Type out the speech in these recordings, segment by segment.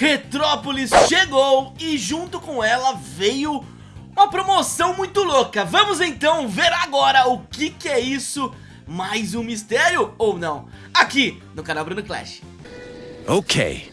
Retrópolis chegou e junto com ela veio uma promoção muito louca. Vamos então ver agora o que, que é isso, mais um mistério ou não, aqui no canal Bruno Clash. Ok.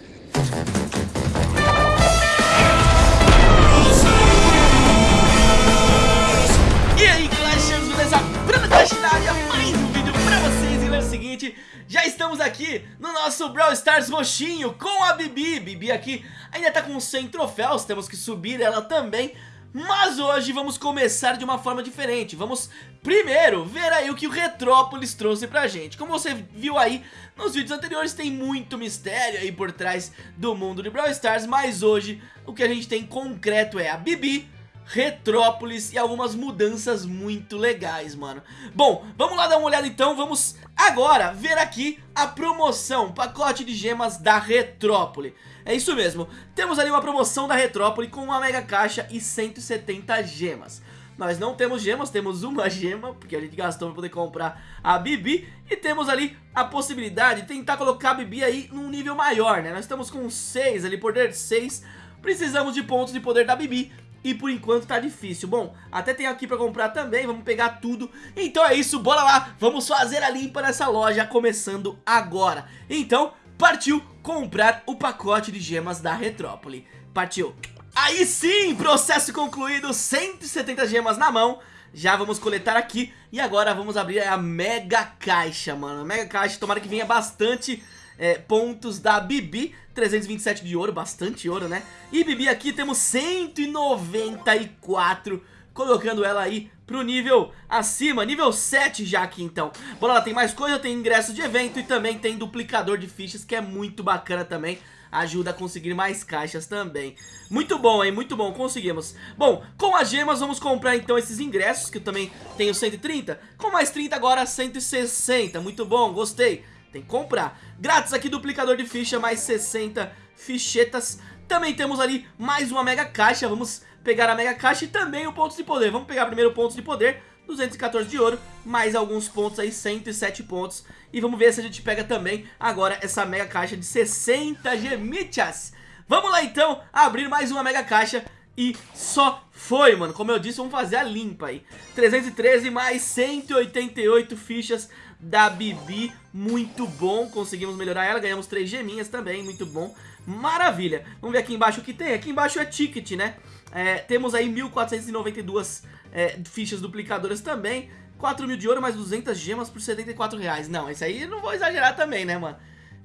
Estamos aqui no nosso Brawl Stars roxinho com a Bibi. Bibi aqui ainda tá com 100 troféus, temos que subir ela também. Mas hoje vamos começar de uma forma diferente. Vamos primeiro ver aí o que o Retrópolis trouxe pra gente. Como você viu aí nos vídeos anteriores tem muito mistério aí por trás do mundo de Brawl Stars Mas hoje o que a gente tem concreto é a Bibi Retrópolis e algumas mudanças muito legais, mano. Bom, vamos lá dar uma olhada então, vamos agora ver aqui a promoção, pacote de gemas da Retrópole. É isso mesmo, temos ali uma promoção da Retrópole com uma mega caixa e 170 gemas. Nós não temos gemas, temos uma gema, porque a gente gastou para poder comprar a Bibi. E temos ali a possibilidade de tentar colocar a Bibi aí num nível maior, né? Nós estamos com 6 ali, poder 6. Precisamos de pontos de poder da Bibi e por enquanto tá difícil. Bom, até tem aqui pra comprar também, vamos pegar tudo. Então é isso, bora lá, vamos fazer a limpa nessa loja começando agora. Então, partiu comprar o pacote de gemas da Retrópole. Partiu. Aí sim, processo concluído, 170 gemas na mão. Já vamos coletar aqui e agora vamos abrir a mega caixa, mano. Mega caixa, tomara que venha bastante é, pontos da Bibi 327 de ouro, bastante ouro, né? E Bibi aqui temos 194 colocando ela aí pro nível acima, nível 7 já aqui então. Bora lá, tem mais coisa, tem ingresso de evento e também tem duplicador de fichas que é muito bacana também. Ajuda a conseguir mais caixas também Muito bom, hein? Muito bom, conseguimos Bom, com as gemas vamos comprar então esses ingressos Que eu também tenho 130 Com mais 30 agora 160 Muito bom, gostei tem que comprar. Grátis aqui, duplicador de ficha, mais 60 fichetas. Também temos ali mais uma mega caixa, vamos pegar a mega caixa e também o pontos de poder. Vamos pegar primeiro o pontos de poder, 214 de ouro, mais alguns pontos aí, 107 pontos. E vamos ver se a gente pega também agora essa mega caixa de 60 gemichas. Vamos lá então abrir mais uma mega caixa e só foi, mano. Como eu disse, vamos fazer a limpa aí. 313 mais 188 fichas da Bibi, muito bom, conseguimos melhorar ela, ganhamos 3 geminhas também, muito bom, maravilha. Vamos ver aqui embaixo o que tem, aqui embaixo é ticket, né? É, temos aí 1492 é, fichas duplicadoras também, 4 mil de ouro mais 200 gemas por 74 reais. Não, esse aí não vou exagerar também, né, mano?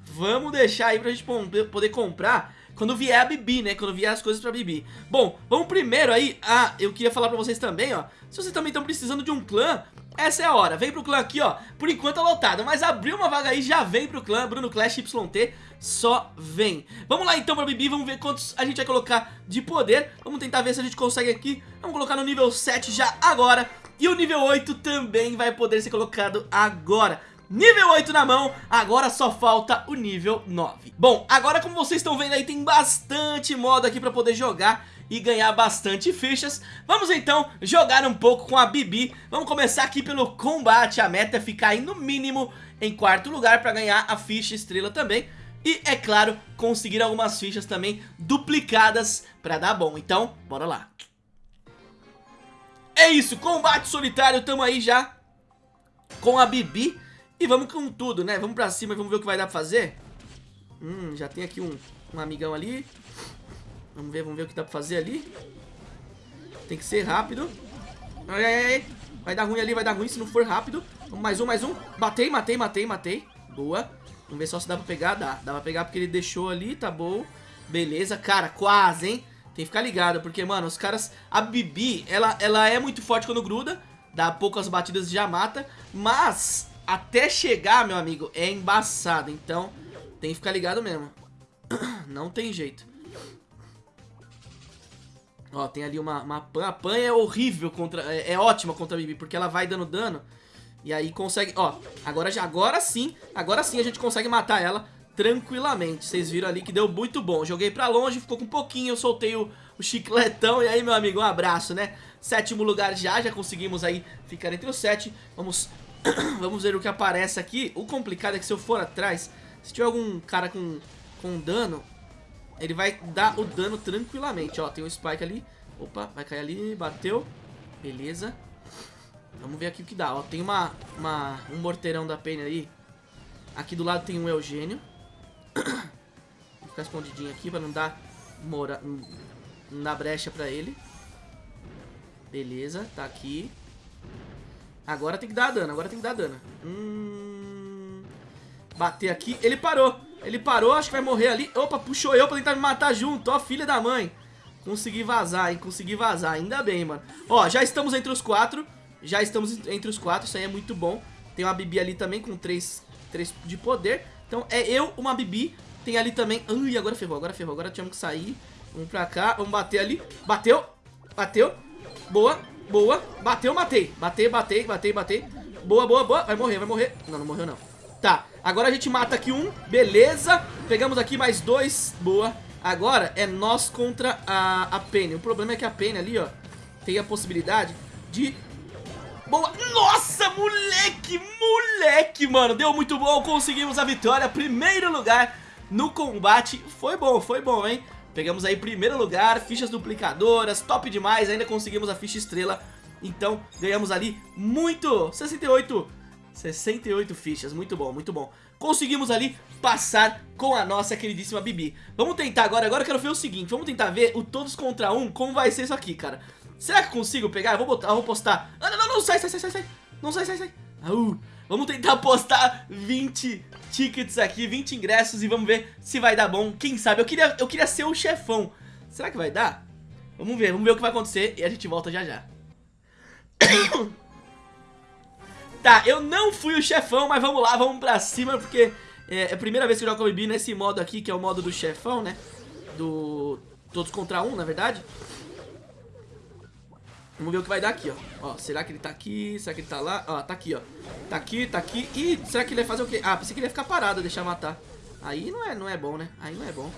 Vamos deixar aí pra gente poder comprar quando vier a Bibi, né? Quando vier as coisas pra Bibi. Bom, vamos primeiro aí... Ah, eu queria falar pra vocês também, ó. Se vocês também estão precisando de um clã, essa é a hora, vem pro clã aqui, ó. Por enquanto tá lotado, mas abriu uma vaga aí Já vem pro clã, Bruno Clash YT Só vem. Vamos lá então pra Bibi, vamos ver quantos a gente vai colocar de poder. Vamos tentar ver se a gente consegue aqui. Vamos colocar no nível 7 já agora. E o nível 8 também vai poder ser colocado agora. Nível 8 na mão, agora só falta o nível 9 Bom, agora como vocês estão vendo aí tem bastante modo aqui pra poder jogar e ganhar bastante fichas. Vamos então jogar um pouco com a Bibi. Vamos começar aqui pelo combate. A meta é ficar aí no mínimo em quarto lugar para ganhar a ficha estrela também. E, é claro, conseguir algumas fichas também duplicadas para dar bom. Então, bora lá. É isso, combate solitário, tamo aí já com a Bibi. E vamos com tudo, né? Vamos pra cima e vamos ver o que vai dar pra fazer. Hum, já tem aqui um, um amigão ali. Vamos ver, vamos ver o que dá pra fazer ali. Tem que ser rápido. Ai, ai, ai. Vai dar ruim ali, vai dar ruim se não for rápido. Mais um, mais um. Matei, matei, matei, matei. Boa. Vamos ver só se dá pra pegar. Dá. Dá pra pegar porque ele deixou ali, tá bom. Beleza, cara, quase, hein? Tem que ficar ligado, porque, mano, os caras... A Bibi, ela, ela é muito forte quando gruda. Dá poucas batidas e já mata. Mas, até chegar, meu amigo, é embaçado. Então, tem que ficar ligado mesmo. Não tem jeito. Ó, tem ali uma, uma pan. A pan é horrível contra... É, é, ótima contra a Bibi, porque ela vai dando dano. E aí consegue... Ó, agora, agora sim, agora sim a gente consegue matar ela tranquilamente. Vocês viram ali que deu muito bom. Joguei pra longe, ficou com um pouquinho, eu soltei o, o chicletão. E aí, meu amigo, um abraço, né? Sétimo lugar já, já conseguimos aí ficar entre os sete. Vamos, vamos ver o que aparece aqui. O complicado é que se eu for atrás, se tiver algum cara com, com dano... ele vai dar o dano tranquilamente. Ó, tem um Spike ali. Opa, vai cair ali, bateu. Beleza. Vamos ver aqui o que dá. Ó, tem uma, uma, um morteirão da Penny aí. Aqui do lado tem um Eugênio. Vou ficar escondidinho aqui pra não dar, mora, não dar brecha pra ele. Beleza, tá aqui. Agora tem que dar dano, agora tem que dar dano. Hum... Bater aqui. Ele parou. Ele parou, acho que vai morrer ali. Opa, puxou eu pra tentar me matar junto. Ó, filha da mãe. Consegui vazar, hein? Consegui vazar. Ainda bem, mano. Ó, já estamos entre os quatro. Já estamos entre os quatro. Isso aí é muito bom. Tem uma Bibi ali também com três, três de poder. Então é eu, uma Bibi. Tem ali também... Ui, agora ferrou, agora ferrou. Agora tínhamos que sair. Vamos pra cá. Vamos bater ali. Bateu. Bateu. Boa. Boa. Bateu, matei. Batei, batei, batei, batei. Boa, boa, boa. Vai morrer, vai morrer. Não, não morreu não. Tá. Agora a gente mata aqui um. Beleza. Pegamos aqui mais dois. Boa. Agora é nós contra a, a Penny. O problema é que a Penny ali, ó, tem a possibilidade de... Boa. Nossa, moleque, moleque, mano. Deu muito bom. Conseguimos a vitória. Primeiro lugar no combate. Foi bom, foi bom, hein? Pegamos aí primeiro lugar, fichas duplicadoras, top demais, ainda conseguimos a ficha estrela. Então, ganhamos ali muito, 68, 68 fichas, muito bom, muito bom. Conseguimos ali passar com a nossa queridíssima Bibi. Vamos tentar agora, agora eu quero ver o seguinte, vamos tentar ver o todos contra um, como vai ser isso aqui, cara. Será que consigo pegar? Eu vou, botar, eu vou postar. Ah, não, não, não, sai, sai, sai, sai, sai. Não, sai, sai, sai. Uh, vamos tentar postar 20 tickets aqui, 20 ingressos e vamos ver se vai dar bom. Quem sabe? Eu queria, eu queria ser o chefão. Será que vai dar? Vamos ver, vamos ver o que vai acontecer e a gente volta já já. tá, eu não fui o chefão, mas vamos lá, vamos pra cima porque é, é a primeira vez que eu jogo Bibi nesse modo aqui, que é o modo do chefão, né? Do todos contra um, na verdade. Vamos ver o que vai dar aqui, ó. Ó, será que ele tá aqui? Será que ele tá lá? Ó, tá aqui, ó. Tá aqui, tá aqui. Ih, será que ele vai fazer o quê? Ah, pensei que ele ia ficar parado, deixar matar. Aí não é, não é bom, né? Aí não é bom.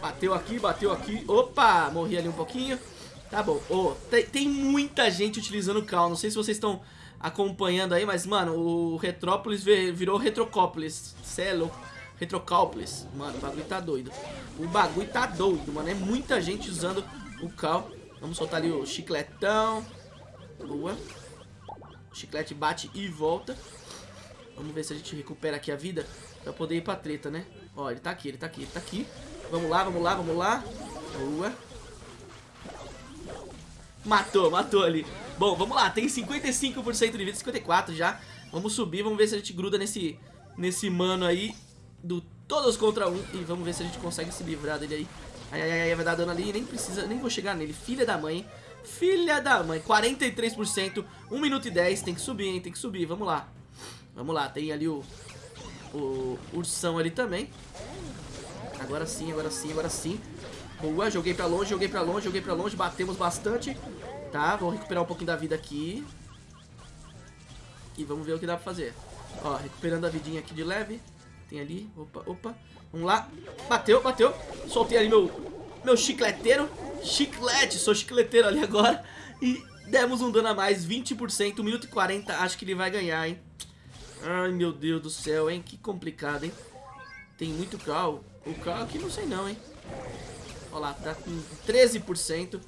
Bateu aqui, bateu aqui. Opa, morri ali um pouquinho. Tá bom. Oh, tem, tem, muita gente utilizando o Cal. Não sei se vocês estão acompanhando aí, mas, mano, o Retrópolis virou Retrocópolis. Cê é louco. Retrocópolis. Mano, o bagulho tá doido. O bagulho tá doido, mano. É muita gente usando o Cal. Vamos soltar ali o chicletão. Boa. O chiclete bate e volta. Vamos ver se a gente recupera aqui a vida pra poder ir pra treta, né? Ó, ele tá aqui, ele tá aqui, ele tá aqui. Vamos lá, vamos lá, vamos lá. Boa. Matou, matou ali. Bom, vamos lá, tem 55% de vida, 54 já. Vamos subir, vamos ver se a gente gruda nesse, nesse mano aí do todos contra um. E vamos ver se a gente consegue se livrar dele aí. Ai, ai, ai, vai dar dano ali, nem precisa, nem vou chegar nele. Filha da mãe, filha da mãe. 43%, 1 minuto e 10, tem que subir, hein, tem que subir, vamos lá. Vamos lá, tem ali o, o ursão ali também. Agora sim, agora sim, agora sim. Boa, joguei pra longe, joguei pra longe, joguei pra longe, batemos bastante. Tá, vamos recuperar um pouquinho da vida aqui. E vamos ver o que dá pra fazer. Ó, recuperando a vidinha aqui de leve. Tem ali, opa, opa. Vamos lá. Bateu, bateu. Soltei ali meu, meu chicleteiro. Chiclete, sou chicleteiro ali agora. E demos um dano a mais, 20%, 1 minuto e 40. Acho que ele vai ganhar, hein. Ai, meu Deus do céu, hein. Que complicado, hein. Tem muito cal. O cal aqui não sei não, hein. Olha lá, tá com 13%.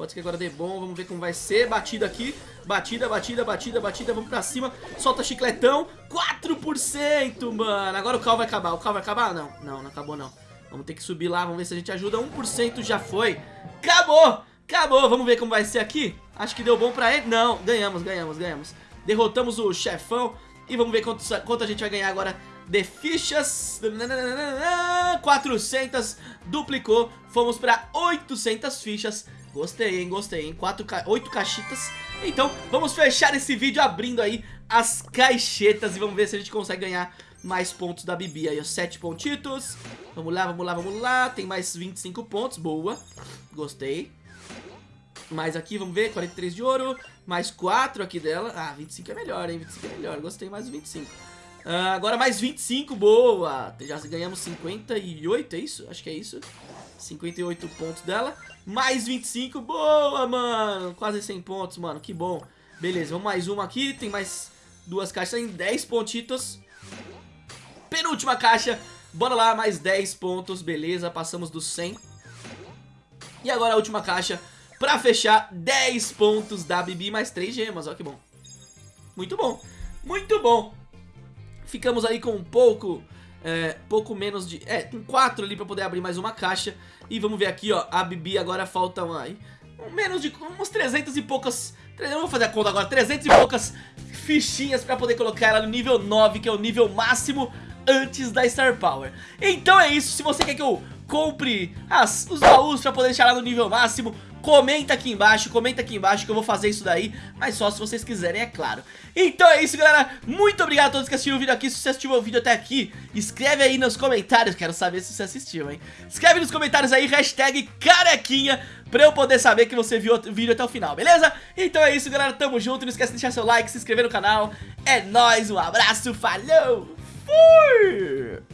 Pode ser que agora dê bom, vamos ver como vai ser. Batida aqui, batida, batida, batida, batida, vamos pra cima. Solta chicletão, 4%, mano. Agora o cal vai acabar, o cal vai acabar? Não, não, não acabou não. Vamos ter que subir lá, vamos ver se a gente ajuda. 1% já foi. Acabou, acabou. Vamos ver como vai ser aqui. Acho que deu bom pra ele. Não, ganhamos, ganhamos, ganhamos. Derrotamos o chefão. E vamos ver quanto, quanto a gente vai ganhar agora de fichas 400 duplicou Fomos para 800 fichas Gostei, hein? Gostei, hein? Quatro ca... Oito caixitas. Então, vamos fechar esse vídeo abrindo aí as caixetas e vamos ver se a gente consegue ganhar mais pontos da Bibi aí, ó. Sete pontitos. Vamos lá, vamos lá, vamos lá. Tem mais 25 pontos, boa. Gostei. Mais aqui, vamos ver, 43 de ouro. Mais 4 aqui dela. Ah, 25 é melhor, hein? 25 é melhor, gostei mais do 25. Uh, agora mais 25, boa. Já ganhamos 58, é isso? Acho que é isso. 58 pontos dela. Mais 25, boa, mano. Quase 100 pontos, mano, que bom. Beleza, vamos mais uma aqui. Tem mais duas caixas em 10 pontitos. Penúltima caixa. Bora lá, mais 10 pontos, beleza, passamos dos 100. E agora a última caixa pra fechar 10 pontos da Bibi, mais 3 gemas, ó que bom. Muito bom, muito bom. Ficamos aí com um pouco, é, pouco menos de... É, com 4 ali pra poder abrir mais uma caixa. E vamos ver aqui, ó, a Bibi agora falta uma, aí, menos de uns 300 e poucas... Eu vou fazer a conta agora, 300 e poucas fichinhas pra poder colocar ela no nível 9, que é o nível máximo antes da Star Power. Então é isso, se você quer que eu compre as, os baús pra poder deixar ela no nível máximo, comenta aqui embaixo, comenta aqui embaixo que eu vou fazer isso daí, mas só se vocês quiserem, é claro. Então é isso, galera, muito obrigado a todos que assistiram o vídeo aqui, se você assistiu o vídeo até aqui, escreve aí nos comentários, quero saber se você assistiu, hein. Escreve nos comentários aí, hashtag carequinha, pra eu poder saber que você viu o vídeo até o final, beleza? Então é isso, galera, tamo junto, não esquece de deixar seu like, se inscrever no canal, é nóis, um abraço, falou, fui!